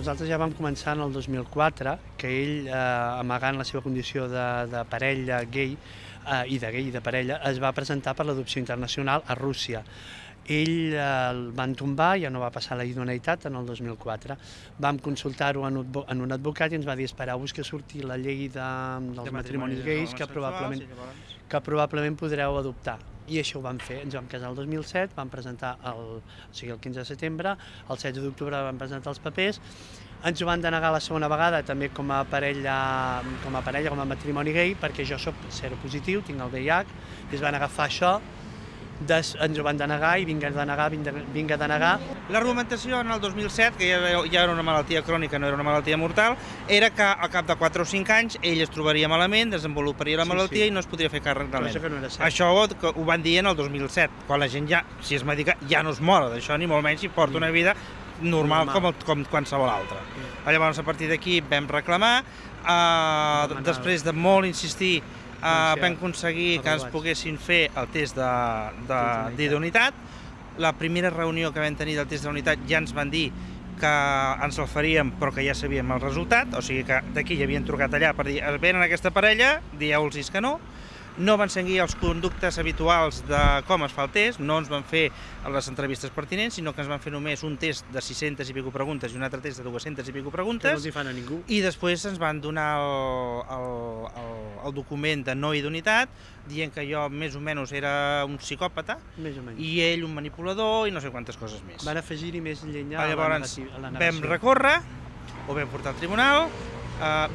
nosaltres ja vam començar en el 2004, que ell, eh, amagant la seva condició de, de parella gay, eh, i de gay i de parella, es va presentar per l'adopció internacional a Rússia. Ell el van tombar, ja no va passar la idoneïtat en el 2004. Vam consultar-ho en, un- en un advocat i ens va dir espereu-vos que surti la llei de, dels matrimonis gais que probablement, que probablement podreu adoptar. I això ho vam fer, ens vam casar el 2007, vam presentar el, o sigui, el 15 de setembre, el 16 d'octubre vam presentar els papers, ens ho van denegar la segona vegada també com a parella, com a parella, com a matrimoni gay, perquè jo sóc seropositiu, tinc el VIH, i es van agafar això, des, ens ho van denegar i vinga a denegar, vinga, a denegar, L'argumentació en el 2007, que ja, ja era una malaltia crònica, no era una malaltia mortal, era que al cap de 4 o 5 anys ell es trobaria malament, desenvoluparia la Sí, malaltia sí. i no es podria fer càrrec de no. Això ho, que ho van dir en el 2007, quan la gent ja, si és mèdica, ja no es mora d'això, ni molt menys, i porta una vida normal, Normal. Com, el, com qualsevol altra. Mm. Llavors, a partir d'aquí vam reclamar, eh, després de molt insistir, eh, Doncs vam aconseguir que ens poguessin fer el test d'idoneïtat. d'idoneïtat. La primera reunió que vam tenir del test d'unitat ja ens van dir que ens el faríem però que ja sabíem el resultat, o sigui que d'aquí ja havien trucat allà per dir venen aquesta parella, dieu-los que no, no van seguir els conductes habituals de com es fa el test, no ens van fer les entrevistes pertinents, sinó que ens van fer només un test de 600 i pico preguntes i un altre test de 200 i pico que no preguntes, els hi fan a ningú. i després ens van donar el, el, el, el document de no idoneïtat, dient que jo més o menys era un psicòpata, Més o menys. i ell un manipulador i no sé quantes coses més. Van afegir-hi més llenya a la, Llavors a la vam negació. recórrer, ho vam portar al tribunal,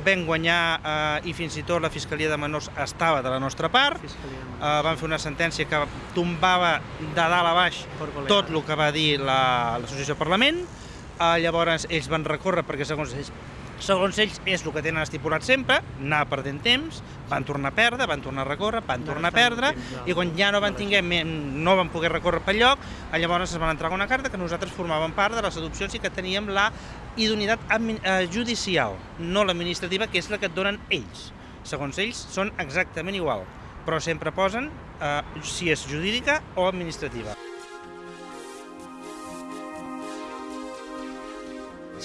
vam guanyar eh, i fins i tot la Fiscalia de Menors estava de la nostra part, eh, van fer una sentència que tombava de dalt a baix tot el que va dir la- l'associació Parlament, eh, llavors ells van recórrer perquè segons ells segons ells és el que tenen estipulat sempre, anar perdent temps, van tornar a perdre, van tornar a recórrer, van tornar a perdre, i quan ja no van tinguer, no van poder recórrer pel lloc, llavors es van entregar una carta que nosaltres formàvem part de les adopcions i que teníem la idoneïtat eh, judicial, no l'administrativa, que és la que et donen ells. Segons ells, són exactament igual, però sempre posen eh, si és jurídica o administrativa.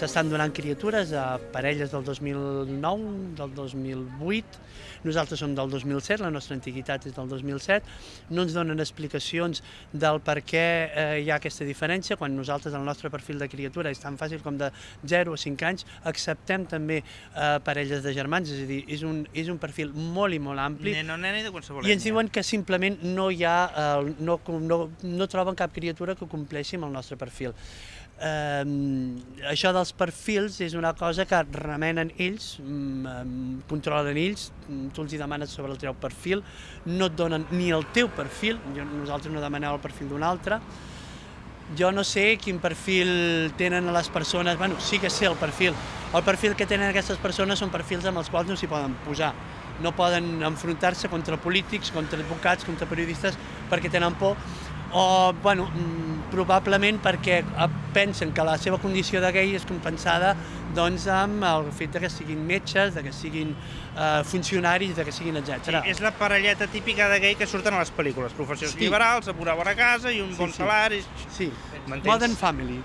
S'estan donant criatures a parelles del 2009, del 2008, nosaltres som del 2007, la nostra antiguitat és del 2007, no ens donen explicacions del per què eh, hi ha aquesta diferència, quan nosaltres el nostre perfil de criatura és tan fàcil com de 0 a 5 anys, acceptem també eh, parelles de germans, és a dir, és un, és un perfil molt i molt ampli, nena i de qualsevol i ens diuen que simplement no hi ha, eh, no, no, no troben cap criatura que compleixi amb el nostre perfil. Eh, això dels perfils és una cosa que remenen ells, mm, controlen ells, mm, tu els hi demanes sobre el teu perfil, no et donen ni el teu perfil, jo, nosaltres no demaneu el perfil d'un altre, jo no sé quin perfil tenen les persones, bueno, sí que sé el perfil. El perfil que tenen aquestes persones són perfils amb els quals no s'hi poden posar. No poden enfrontar-se contra polítics, contra advocats, contra periodistes, perquè tenen por o, bueno, mm, probablement perquè eh, pensen que la seva condició de gay és compensada doncs, amb el fet de que siguin metges, de que siguin eh, funcionaris, de que siguin Sí, etc. és la parelleta típica de gay que surten a les pel·lícules, professions Sí. liberals, amb una bona casa i un Sí, bon sí. salari. Sí? Modern Family.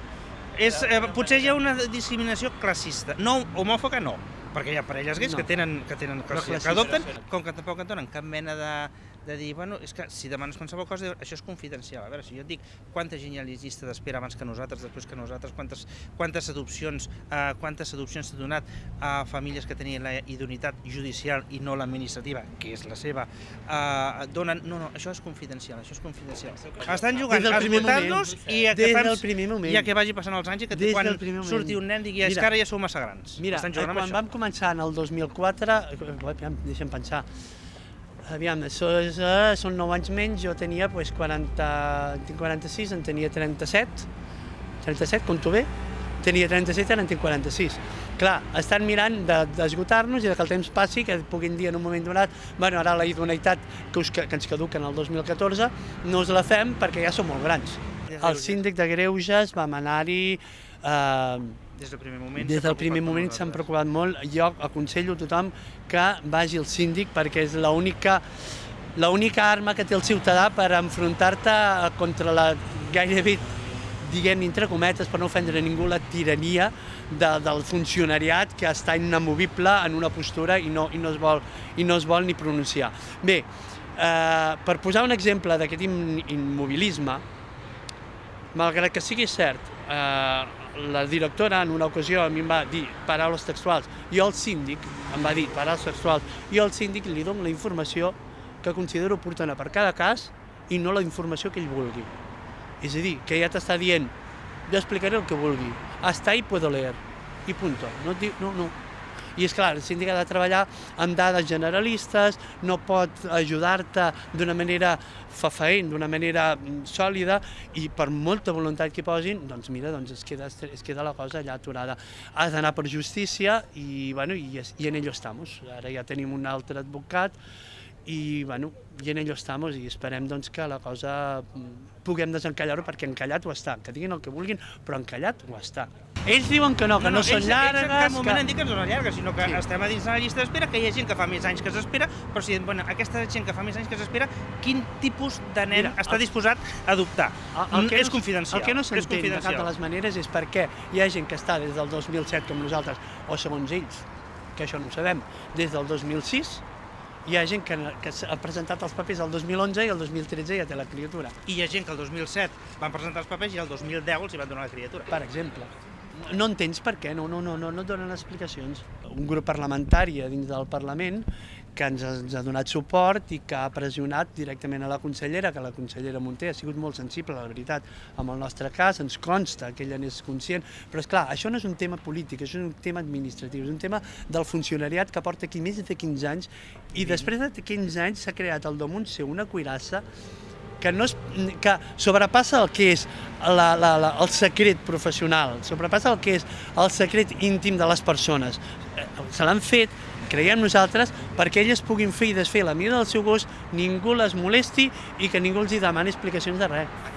És, eh, potser hi ha una discriminació classista. No, homòfoba no, perquè hi ha parelles gais No. que tenen, que tenen que classista. adopten, com que tampoc et donen cap mena de, de dir, bueno, és que si demanes qualsevol cosa, això és confidencial. A veure, si jo et dic quanta gent hi ha llista d'espera abans que nosaltres, després que nosaltres, quantes, quantes adopcions eh, quantes adopcions s'ha donat a famílies que tenien la idoneïtat judicial i no l'administrativa, que és la seva, eh, donen... No, no, això és confidencial, això és confidencial. Estan jugant a esgotar-nos i a que, fem, primer moment. i a que vagi passant els anys i que Des quan surti un nen digui és que ara ja sou massa grans. Mira, Estan eh, jugant quan vam començar en el 2004, eh, aviam, deixa'm pensar, aviam, això és, eh, són 9 anys menys, jo tenia pues, 40, tinc 46, en tenia 37, 37, compto bé, tenia 37 i ara en tinc 46. Clar, estan mirant de- d'esgotar-nos i de que el temps passi, que puguin dir en un moment donat, bueno, ara la idoneïtat que, us, que, que ens caduca en el 2014, no us la fem perquè ja som molt grans. El síndic de Greuges vam anar-hi eh, Des del primer moment. des del primer moment s'han preocupat molt. Jo aconsello a tothom que vagi al síndic perquè és l'única l'única arma que té el ciutadà per enfrontar-te contra la gairebé diguem entre cometes, per no ofendre ningú, la tirania de, del funcionariat que està inamovible en una postura i no, i no, es, vol, i no es vol ni pronunciar. Bé, eh, per posar un exemple d'aquest immobilisme, malgrat que sigui cert, eh, la directora en una ocasió a mi em va dir paraules textuals, jo el síndic em va dir paraules textuals, jo al síndic li dono la informació que considero oportuna per cada cas i no la informació que ell vulgui. És a dir, que ja t'està dient, jo explicaré el que vulgui, hasta ahí puedo leer, i punto. No, no, no, i és clar, el síndic ha de treballar amb dades generalistes, no pot ajudar-te d'una manera fafaent, d'una manera mm, sòlida, i per molta voluntat que posin, doncs mira, doncs es queda, es queda la cosa allà aturada. Has d'anar per justícia i, bueno, i, i en ello estamos. Ara ja tenim un altre advocat i, bueno, i en ello estamos i esperem doncs, que la cosa mm, puguem desencallar-ho perquè encallat ho està, que diguin el que vulguin, però encallat ho està. Ells diuen que no, que no, no, no són ells, llargues... Ells en cap moment que... han dit que no són llargues, sinó que Sí. estem a dins de la llista d'espera, que hi ha gent que fa més anys que s'espera, però si bueno, aquesta gent que fa més anys que s'espera, quin tipus de nen Mira, està el- disposat a adoptar? El, el que és no, confidencial. El que no s'entén de cap de les maneres és perquè hi ha gent que està des del 2007 com nosaltres, o segons ells, que això no ho sabem, des del 2006, hi ha gent que, que ha presentat els papers el 2011 i el 2013 ja té la criatura, I hi ha gent que el 2007 van presentar els papers i el 2010 els hi van donar la criatura. per exemple. No entens per què, no, no, no, no, no et donen explicacions. Un grup parlamentari dins del Parlament que ens ha, ens ha donat suport i que ha pressionat directament a la consellera, que la consellera Munté ha sigut molt sensible, la veritat, amb el nostre cas, ens consta que ella n'és conscient, però és clar, això no és un tema polític, això és un tema administratiu, és un tema del funcionariat que porta aquí més de 15 anys i després de 15 anys s'ha creat al damunt seu una cuirassa que, no és, que sobrepassa el que és la, la, la, el secret professional, sobrepassa el que és el secret íntim de les persones. Eh, Se l'han fet, creiem nosaltres, perquè elles puguin fer i desfer la mida del seu gos, ningú les molesti i que ningú els hi demani explicacions de res.